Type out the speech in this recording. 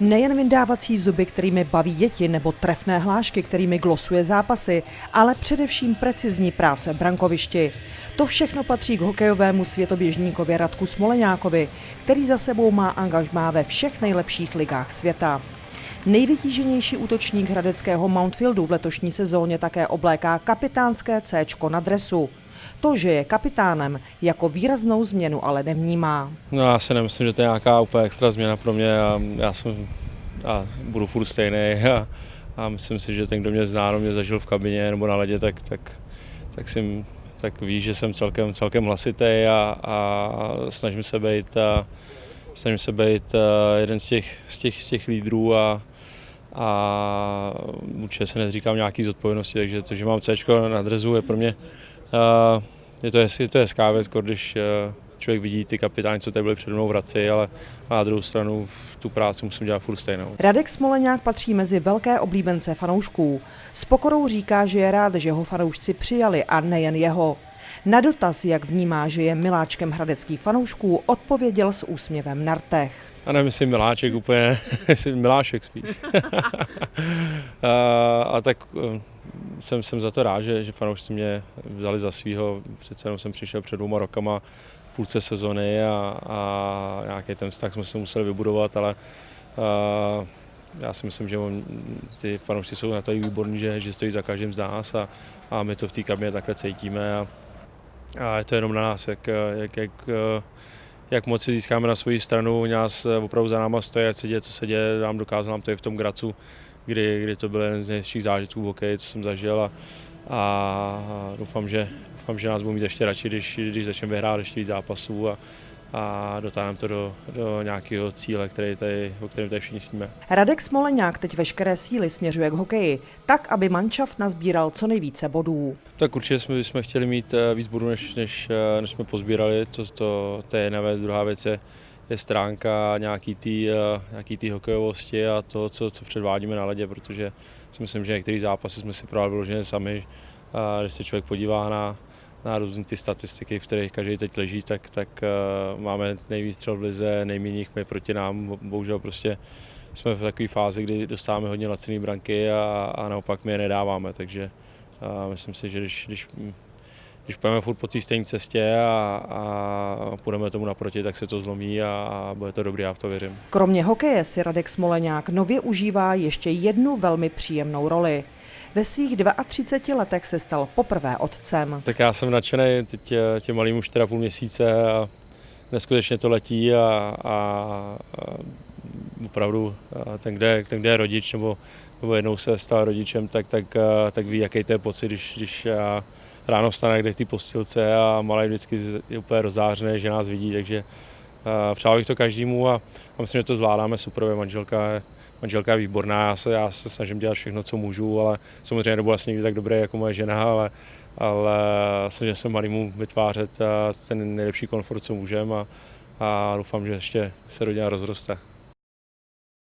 Nejen vyndávací zuby, kterými baví děti, nebo trefné hlášky, kterými glosuje zápasy, ale především precizní práce v brankovišti. To všechno patří k hokejovému světoběžníkovi Radku Smoleňákovi, který za sebou má angažmá ve všech nejlepších ligách světa. Nejvytíženější útočník hradeckého Mountfieldu v letošní sezóně také obléká kapitánské C na dresu. To, že je kapitánem, jako výraznou změnu ale nevnímá. No já si nemyslím, že to je nějaká úplně extra změna pro mě. Já, já jsem a budu furt stejný a, a myslím si, že ten, kdo mě zná, mě zažil v kabině nebo na ledě, tak, tak, tak, si, tak ví, že jsem celkem, celkem hlasitý a, a snažím se být, a, snažím se být jeden z těch, z těch, z těch lídrů a, a určitě se nezříkám nějaký zodpovědnosti, takže to, že mám C na drezu je pro mě je to, je to hezká věc, když eh, člověk vidí ty kapitány, co tady byli před mnou v Hradci, ale na druhou stranu tu práci musím dělat furt stejnou. Radek Smoleňák patří mezi velké oblíbence fanoušků. S pokorou říká, že je rád, že ho fanoušci přijali a nejen jeho. Na dotaz, jak vnímá, že je miláčkem hradeckých fanoušků, odpověděl s úsměvem na rtech. A nemyslím miláček úplně, myslím milášek spíš. a, a tak eh, jsem, jsem za to rád, že, že fanoušci mě vzali za svého. Přece jenom jsem přišel před dvouma rokama v půlce sezony a, a nějaký ten vztah jsme se museli vybudovat, ale a, já si myslím, že on, ty fanoušci jsou na to výborní, že, že stojí za každým z nás a, a my to v té kabině takhle cítíme a, a je to jenom na nás, jak, jak, jak, jak moc si získáme na svoji stranu, nás opravdu za náma stojí, ať se děje, co se děje, nám dokázal nám to i v tom Gracu, kdy, kdy to byl jeden z nejhezčích zážitků v hokeji, co jsem zažil a, a doufám, že, doufám, že nás budou mít ještě radši, když, když začneme vyhrát ještě víc zápasů a, a dotáhneme to do, do nějakého cíle, který tady, o kterém tady všichni sníme. Radek Smoleňák teď veškeré síly směřuje k hokeji, tak, aby manšaft nazbíral co nejvíce bodů. Tak určitě jsme, jsme chtěli mít eh, víc bodů, než, než, eh, než jsme pozbírali, to, to, to je jedna věc, druhá věc je, je stránka nějaký té eh, nějaký tý hokejovosti a to, co, co předvádíme na ledě, protože si myslím, že některé zápasy jsme si právě vyloženě sami. A když se člověk podívá na, na různé ty statistiky, v kterých každý teď leží, tak, tak uh, máme nejvíc střel v lize, nejméně my proti nám. Bohužel prostě jsme v takové fázi, kdy dostáváme hodně laciné branky a, a naopak my je nedáváme, takže uh, myslím si, že když, když když půjdeme furt po té stejné cestě a, a půjdeme tomu naproti, tak se to zlomí a, a bude to dobrý, já v to věřím. Kromě hokeje si Radek Smoleňák nově užívá ještě jednu velmi příjemnou roli. Ve svých 32 letech se stal poprvé otcem. Tak já jsem nadšený, teď tě malým už teda půl měsíce a neskutečně to letí a, a, a opravdu ten kde, ten, kde je rodič nebo, nebo jednou se stal rodičem, tak, tak, tak ví, jaký to je pocit, když, když ráno vstane kde v té postilce a malý vždycky je úplně rozářený, že nás vidí, takže přál bych to každému a, a myslím, že to zvládáme super, manželka, manželka je výborná, já se, já se snažím dělat všechno, co můžu, ale samozřejmě nebudu asi nikdy tak dobrý jako moje žena, ale, ale snažím se malýmu vytvářet ten nejlepší komfort, co můžeme a, a doufám, že ještě se rodina rozroste.